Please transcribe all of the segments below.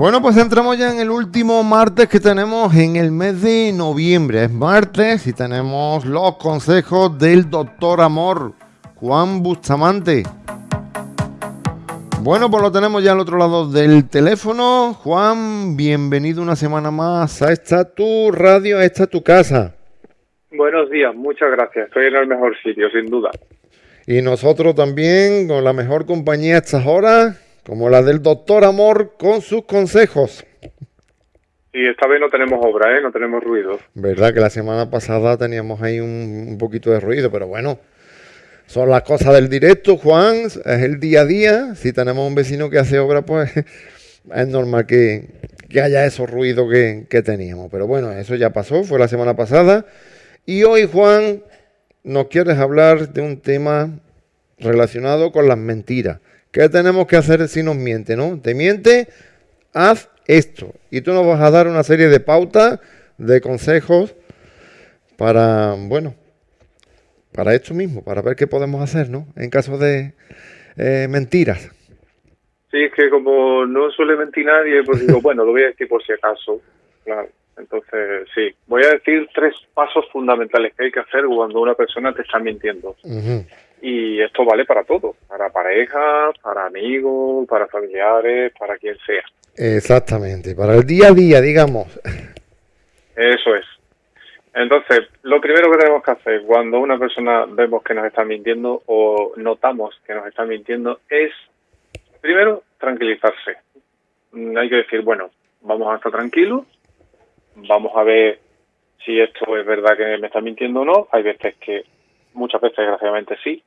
Bueno, pues entramos ya en el último martes que tenemos en el mes de noviembre. Es martes y tenemos los consejos del doctor Amor, Juan Bustamante. Bueno, pues lo tenemos ya al otro lado del teléfono. Juan, bienvenido una semana más a esta tu radio, a esta tu casa. Buenos días, muchas gracias. Estoy en el mejor sitio, sin duda. Y nosotros también, con la mejor compañía a estas horas, como la del doctor Amor, con sus consejos. Y esta vez no tenemos obra, ¿eh? no tenemos ruido. Verdad que la semana pasada teníamos ahí un, un poquito de ruido, pero bueno, son las cosas del directo, Juan, es el día a día. Si tenemos un vecino que hace obra, pues es normal que, haya esos ruidos que, que, teníamos. Pero bueno, eso ya pasó, fue la semana pasada. Y hoy, Juan, nos quieres hablar de un tema relacionado con las mentiras. ¿Qué tenemos que hacer si nos miente, no? Te miente, haz esto. Y tú nos vas a dar una serie de pautas, de consejos para, bueno, para esto mismo, para ver qué podemos hacer, ¿no? En caso de eh, mentiras. Sí, es que como no suele mentir nadie, pues digo, bueno, lo voy a decir por si acaso. Claro. Entonces, sí, voy a decir tres pasos fundamentales que hay que hacer cuando una persona te está mintiendo. Y esto vale para todo, para pareja, para amigos, para familiares, para quien sea. Exactamente, para el día a día, digamos. Eso es. Entonces, lo primero que tenemos que hacer cuando una persona vemos que nos está mintiendo o notamos que nos está mintiendo es, primero, tranquilizarse. Mm, hay que decir, bueno, vamos a estar tranquilos, vamos a ver si esto es verdad que me está mintiendo o no. Hay veces que, muchas veces desgraciadamente sí,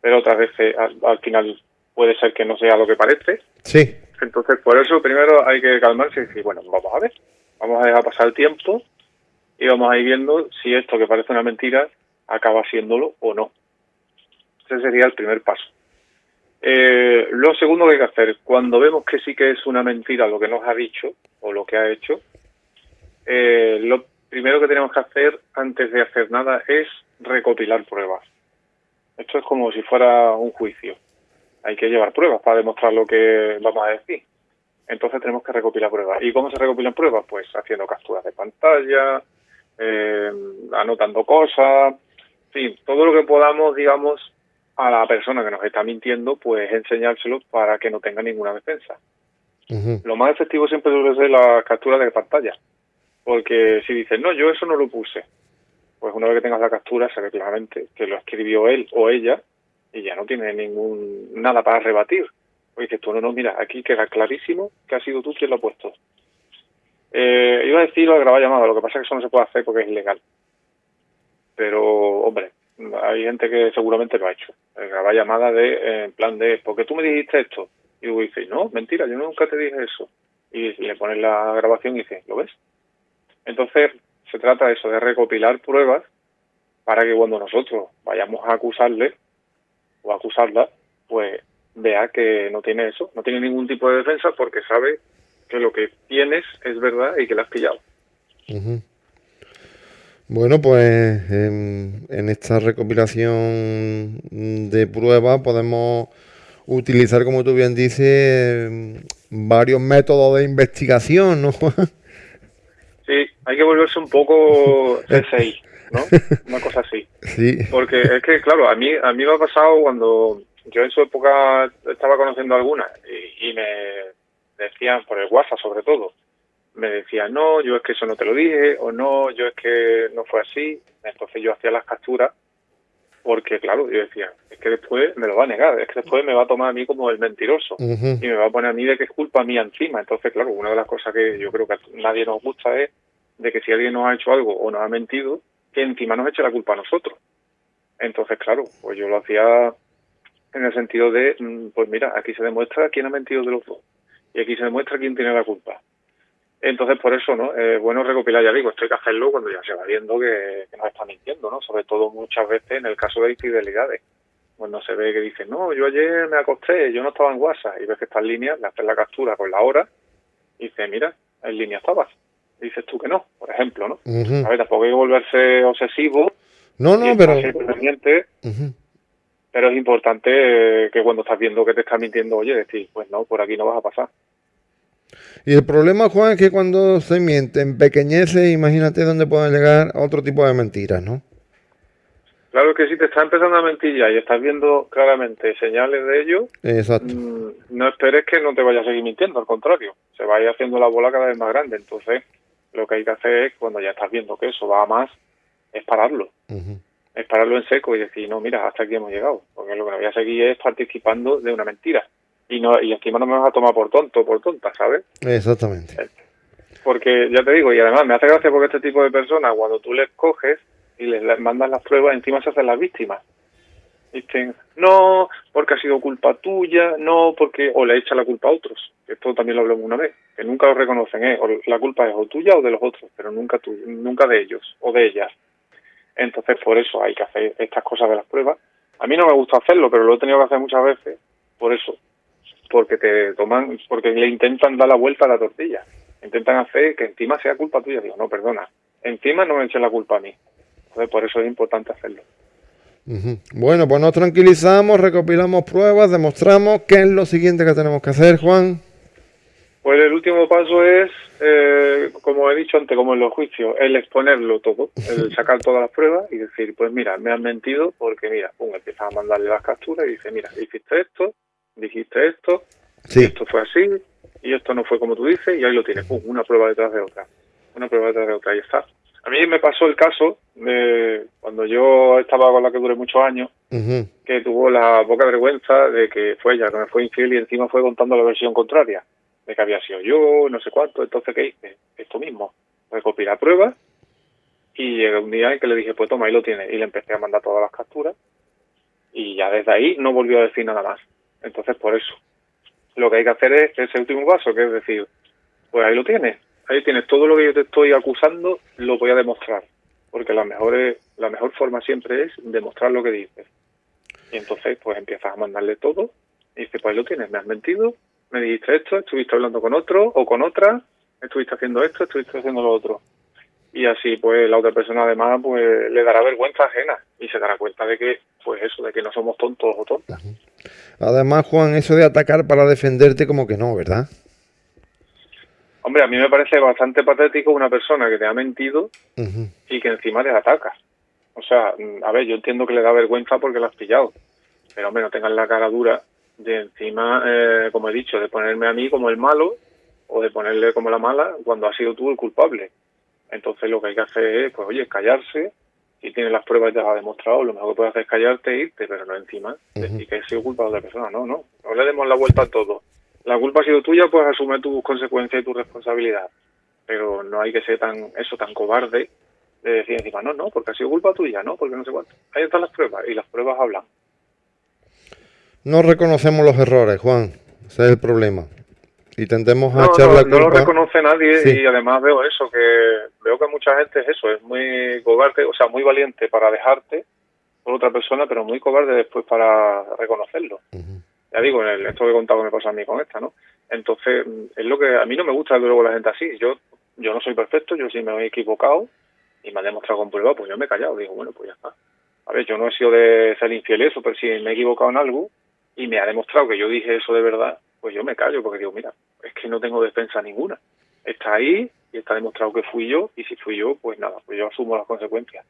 pero otras veces al, final puede ser que no sea lo que parece. Sí. Entonces, por eso primero hay que calmarse y decir, bueno, vamos a ver, vamos a dejar pasar el tiempo y vamos a ir viendo si esto que parece una mentira acaba siéndolo o no. Ese sería el primer paso. Eh, lo segundo que hay que hacer, cuando vemos que sí que es una mentira lo que nos ha dicho o lo que ha hecho, eh, lo primero que tenemos que hacer antes de hacer nada es recopilar pruebas. Esto es como si fuera un juicio. Hay que llevar pruebas para demostrar lo que vamos a decir. Entonces tenemos que recopilar pruebas. ¿Y cómo se recopilan pruebas? Pues haciendo capturas de pantalla, eh, anotando cosas, en fin, todo lo que podamos, digamos, a la persona que nos está mintiendo, pues enseñárselo para que no tenga ninguna defensa. Lo más efectivo siempre debe ser la captura de pantalla, porque si dices, no, yo eso no lo puse, pues una vez que tengas la captura, se ve claramente que lo escribió él o ella y ya no tiene ningún nada para rebatir. Oye, dices tú, no, no, mira, aquí queda clarísimo que ha sido tú quien lo ha puesto. Eh, iba a decir lo de grabar llamada, lo que pasa es que eso no se puede hacer porque es ilegal. Pero, hombre, hay gente que seguramente lo ha hecho. grabar llamada de, eh, en plan de, porque tú me dijiste esto. Y luego dice, no, mentira, yo nunca te dije eso. Y le pones la grabación y dice, ¿lo ves? Entonces, se trata de eso, de recopilar pruebas para que cuando nosotros vayamos a acusarle o acusarla, pues vea que no tiene eso, no tiene ningún tipo de defensa porque sabe que lo que tienes es verdad y que la has pillado. Bueno, pues en, esta recopilación de pruebas podemos utilizar, como tú bien dices, varios métodos de investigación, ¿no, Sí, hay que volverse un poco CSI, ¿no? Una cosa así. Sí. Porque es que, claro, a mí, a mí me ha pasado cuando yo en su época estaba conociendo algunas y me decían por el WhatsApp sobre todo, me decían, no, yo es que eso no te lo dije, o no, yo es que no fue así. Entonces yo hacía las capturas porque, claro, yo decía, es que después me lo va a negar, es que después me va a tomar a mí como el mentiroso y me va a poner a mí de que es culpa mía encima. Entonces, claro, una de las cosas que yo creo que a nadie nos gusta es de que si alguien nos ha hecho algo o nos ha mentido, que encima nos eche la culpa a nosotros. Entonces, claro, pues yo lo hacía en el sentido de, mm, pues mira, aquí se demuestra quién ha mentido de los dos y aquí se demuestra quién tiene la culpa. Entonces, por eso, ¿no? Es bueno recopilar, ya digo, esto hay que hacerlo cuando ya se va viendo que, nos está mintiendo, ¿no? Sobre todo muchas veces en el caso de infidelidades. Cuando se ve que dice, no, yo ayer me acosté, yo no estaba en WhatsApp, y ves que está en línea, le haces la captura con la hora, y dice, mira, en línea estabas. dices tú que no, por ejemplo, ¿no? A ver, tampoco hay que volverse obsesivo. No, no, pero... Pero es importante que cuando estás viendo que te está mintiendo, oye, decir, pues no, por aquí no vas a pasar. Y el problema, Juan, es que cuando se miente, empequeñece, imagínate dónde pueden llegar a otro tipo de mentiras, ¿no? Claro que si te está empezando a mentir ya y estás viendo claramente señales de ello, Exacto. mm, no esperes que no te vaya a seguir mintiendo, al contrario, se vaya haciendo la bola cada vez más grande. Entonces, lo que hay que hacer es, cuando ya estás viendo que eso va a más, es pararlo. Es pararlo en seco y decir, no, mira, hasta aquí hemos llegado. Porque lo que no voy a seguir es participando de una mentira. Y no y encima no me vas a tomar por tonto o por tonta, ¿sabes? Exactamente. Porque ya te digo, y además me hace gracia porque este tipo de personas, cuando tú les coges y les, les mandas las pruebas, encima se hacen las víctimas. Dicen, no, porque ha sido culpa tuya, no, porque. O le echa la culpa a otros. Esto también lo hablamos una vez. Que nunca lo reconocen, ¿eh? O la culpa es o tuya o de los otros, pero nunca, tu, nunca de ellos o de ellas. Entonces, por eso hay que hacer estas cosas de las pruebas. A mí no me gusta hacerlo, pero lo he tenido que hacer muchas veces. Por eso. Porque te toman, porque le intentan dar la vuelta a la tortilla. Intentan hacer que encima sea culpa tuya. Digo, no, perdona. Encima no me echen la culpa a mí. Entonces, por eso es importante hacerlo. Bueno, pues nos tranquilizamos, recopilamos pruebas, demostramos qué es lo siguiente que tenemos que hacer, Juan. Pues el último paso es, eh, como he dicho antes, como en los juicios, el exponerlo todo, el sacar todas las pruebas y decir, pues mira, me has mentido porque mira, pum, empiezas a mandarle las capturas y dice, mira, hiciste esto, dijiste esto, Sí. esto fue así y esto no fue como tú dices y ahí lo tienes, pum, una prueba detrás de otra, una prueba detrás de otra, ahí está. A mí me pasó el caso de cuando yo estaba con la que duré muchos años, que tuvo la poca vergüenza de que fue ella que me fue infiel y encima fue contando la versión contraria, de que había sido yo, no sé cuánto, entonces ¿qué hice? Esto mismo, recopilar pruebas y llegué un día en que le dije, pues toma, ahí lo tienes, y le empecé a mandar todas las capturas y ya desde ahí no volvió a decir nada más. Entonces por eso, lo que hay que hacer es ese último paso, que es decir, pues ahí lo tienes, ahí tienes todo lo que yo te estoy acusando, lo voy a demostrar, porque la mejor, es- la mejor forma siempre es demostrar lo que dices. Y entonces, pues empiezas a mandarle todo y dices, pues ahí lo tienes, me has mentido, me dijiste esto, estuviste hablando con otro o con otra, estuviste haciendo esto, estuviste haciendo lo otro. Y así, pues la otra persona además, pues le dará vergüenza ajena y se dará cuenta de que, pues eso, de que no somos tontos o tontas. Además, Juan, eso de atacar para defenderte como que no, ¿verdad? Hombre, a mí me parece bastante patético una persona que te ha mentido y que encima te ataca. O sea, mm, a ver, yo entiendo que le da vergüenza porque la has pillado, pero hombre, no tengas la cara dura de encima, eh, como he dicho, de ponerme a mí como el malo o de ponerle como la mala cuando has sido tú el culpable. Entonces lo que hay que hacer es, pues oye, callarse. Si tienes las pruebas y te las ha demostrado, lo mejor que puedes hacer es callarte e irte, pero no encima decir que he sido culpa de otra persona. No, no, no le demos la vuelta a todo. La culpa ha sido tuya, pues asume tus consecuencias y tu responsabilidad. Pero no hay que ser tan, eso, tan cobarde de decir encima, no, no, porque ha sido culpa tuya, no, porque no sé cuánto. Ahí están las pruebas y las pruebas hablan. No reconocemos los errores, Juan. Ese es el problema. Y tendemos a No, echar no, la no lo reconoce nadie Sí. y además veo eso, que veo que mucha gente es eso, es muy cobarde, o sea, muy valiente para dejarte por otra persona, pero muy cobarde después para reconocerlo. Ya digo, en el, esto que he contado me pasa a mí con esta, ¿no? Entonces, es lo que a mí no me gusta luego la gente así. Yo yo no soy perfecto, yo sí me he equivocado y me ha demostrado con prueba, pues yo me he callado. Digo, bueno, pues ya está. A ver, yo no he sido de ser infiel eso, pero si me he equivocado en algo y me ha demostrado que yo dije eso de verdad, pues yo me callo porque digo, mira, es que no tengo defensa ninguna. Está ahí y está demostrado que fui yo y si fui yo, pues nada, pues yo asumo las consecuencias.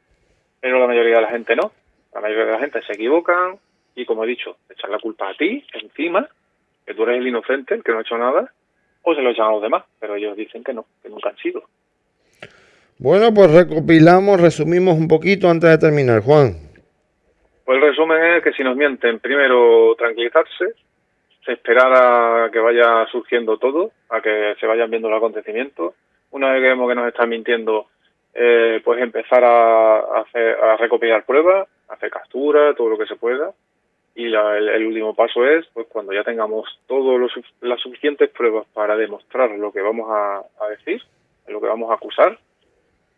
Pero la mayoría de la gente no. La mayoría de la gente se equivocan y, como he dicho, echar la culpa a ti encima, que tú eres el inocente, el que no ha hecho nada, o se lo echan a los demás, pero ellos dicen que no, que nunca han sido. Bueno, pues recopilamos, resumimos un poquito antes de terminar, Juan. Pues el resumen es que si nos mienten, primero tranquilizarse, esperar a que vaya surgiendo todo, a que se vayan viendo los acontecimientos. Una vez que vemos que nos están mintiendo, eh, pues empezar a, hacer, a recopilar pruebas, hacer capturas, todo lo que se pueda. Y la- el, el último paso es, pues cuando ya tengamos todas las suficientes pruebas para demostrar lo que vamos a, decir, lo que vamos a acusar,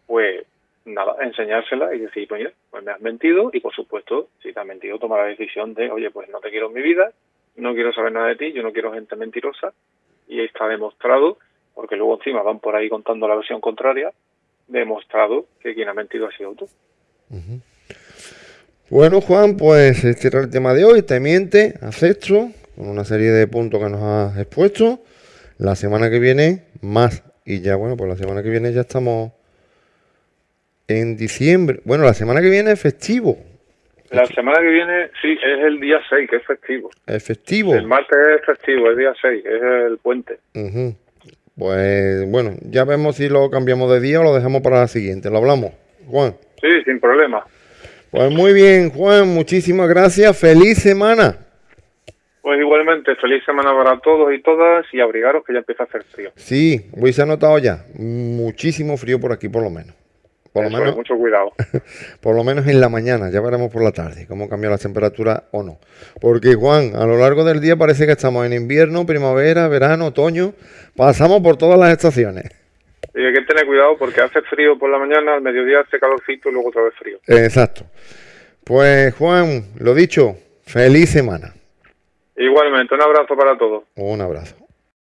pues nada, enseñársela y decir, pues pues me has mentido y por supuesto, si te has mentido, tomar la decisión de, oye, pues no te quiero en mi vida, no quiero saber nada de ti, yo no quiero gente mentirosa y está demostrado, porque luego encima van por ahí contando la versión contraria, demostrado que quien ha mentido ha sido tú. Bueno, Juan, pues este era el tema de hoy. Te miente, acepto, con una serie de puntos que nos has expuesto. La semana que viene, más. Y ya, bueno, pues la semana que viene ya estamos en diciembre. Bueno, la semana que viene es festivo. La semana que viene, sí, es el día 6, que es festivo. Es festivo. El martes es festivo, es día 6, es el puente. Ujú. Pues bueno, ya vemos si lo cambiamos de día o lo dejamos para la siguiente. Lo hablamos, Juan. Sí, sin problema. Pues muy bien, Juan, muchísimas gracias. Feliz semana. Pues igualmente, feliz semana para todos y todas y abrigaros que ya empieza a hacer frío. Sí, hoy se ha notado ya muchísimo frío por aquí, por lo menos. Por lo menos, mucho cuidado. por lo menos en la mañana, ya veremos por la tarde cómo cambia la temperatura o no. Porque Juan, a lo largo del día parece que estamos en invierno, primavera, verano, otoño, pasamos por todas las estaciones. Y hay que tener cuidado porque hace frío por la mañana, al mediodía hace calorcito y luego otra vez frío. Exacto. Pues Juan, lo dicho, feliz semana. Igualmente, un abrazo para todos. Un abrazo.